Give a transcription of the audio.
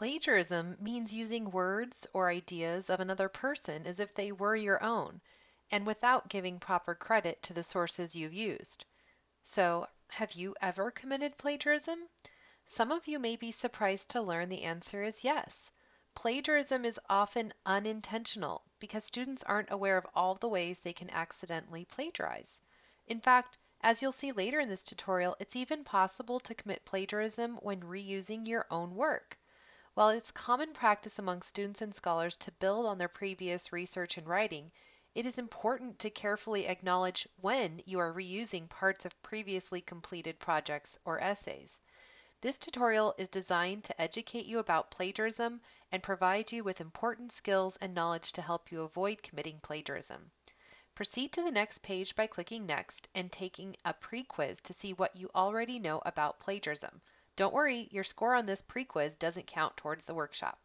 Plagiarism means using words or ideas of another person as if they were your own, and without giving proper credit to the sources you've used. So, have you ever committed plagiarism? Some of you may be surprised to learn the answer is yes. Plagiarism is often unintentional because students aren't aware of all the ways they can accidentally plagiarize. In fact, as you'll see later in this tutorial, it's even possible to commit plagiarism when reusing your own work. While it's common practice among students and scholars to build on their previous research and writing, it is important to carefully acknowledge when you are reusing parts of previously completed projects or essays. This tutorial is designed to educate you about plagiarism and provide you with important skills and knowledge to help you avoid committing plagiarism. Proceed to the next page by clicking Next and taking a pre-quiz to see what you already know about plagiarism. Don't worry, your score on this pre-quiz doesn't count towards the workshop.